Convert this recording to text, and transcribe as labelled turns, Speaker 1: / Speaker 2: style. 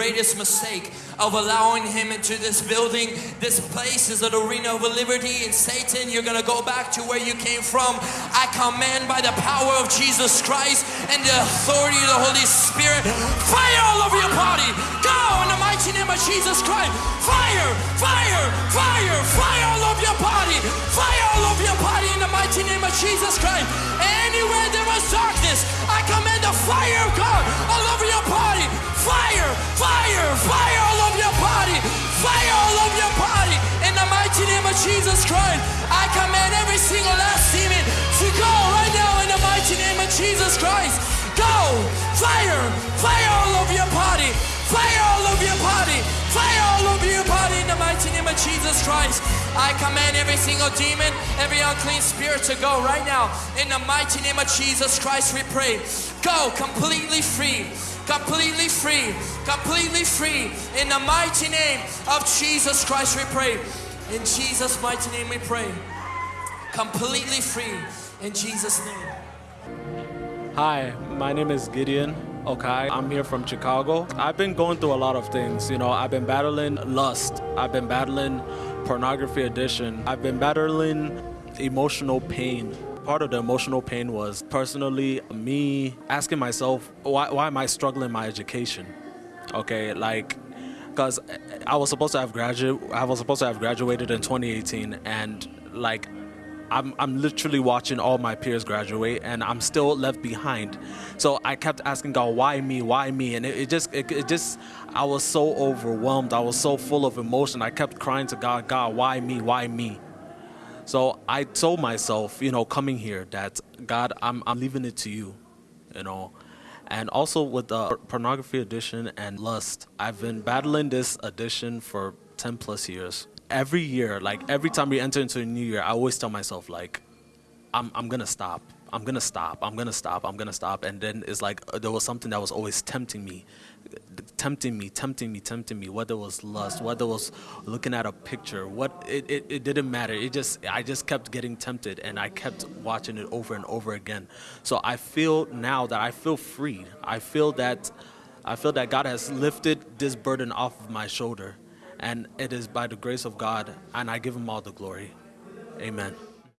Speaker 1: greatest mistake of allowing him into this building. This place is an arena of liberty, and Satan, you're gonna go back to where you came from. I command by the power of Jesus Christ and the authority of the Holy Spirit, fire all over your body. Go in the mighty name of Jesus Christ. Fire, fire, fire, fire all over your body. Fire all over your body in the mighty name of Jesus Christ. Anywhere mighty name of Jesus Christ, I command every single last demon to go right now in the mighty name of Jesus Christ. Go! Fire! Fire all over your body! Fire all over your body! Fire all over your body in the mighty name of Jesus Christ. I command every single demon, every unclean spirit to go right now. In the mighty name of Jesus Christ, we pray. Go completely free. Completely free. Completely free. In the mighty name of Jesus Christ, we pray. In Jesus' mighty name, we pray. Completely free. In Jesus' name.
Speaker 2: Hi, my name is Gideon Okay, I'm here from Chicago. I've been going through a lot of things. You know, I've been battling lust. I've been battling pornography addiction. I've been battling emotional pain. Part of the emotional pain was personally me asking myself, why, why am I struggling in my education? Okay, like, because I was supposed to have graduated. I was supposed to have graduated in 2018, and like I'm, I'm literally watching all my peers graduate and I'm still left behind. So I kept asking God, why me, why me? And it, it just, it, it, just, I was so overwhelmed. I was so full of emotion. I kept crying to God, God, why me, why me? So I told myself, you know, coming here that God, I'm, I'm leaving it to you, you know. And also with the pornography addiction and lust, I've been battling this addiction for 10 plus years every year, like every time we enter into a new year, I always tell myself like, I'm I'm gonna stop. I'm gonna stop. I'm gonna stop. I'm gonna stop. And then it's like uh, there was something that was always tempting me, tempting me, tempting me, tempting me. Whether it was lust, whether it was looking at a picture, what it, it, it didn't matter. It just I just kept getting tempted, and I kept watching it over and over again. So I feel now that I feel free. I feel that I feel that God has lifted this burden off of my shoulder and it is by the grace of God, and I give him all the glory. Amen.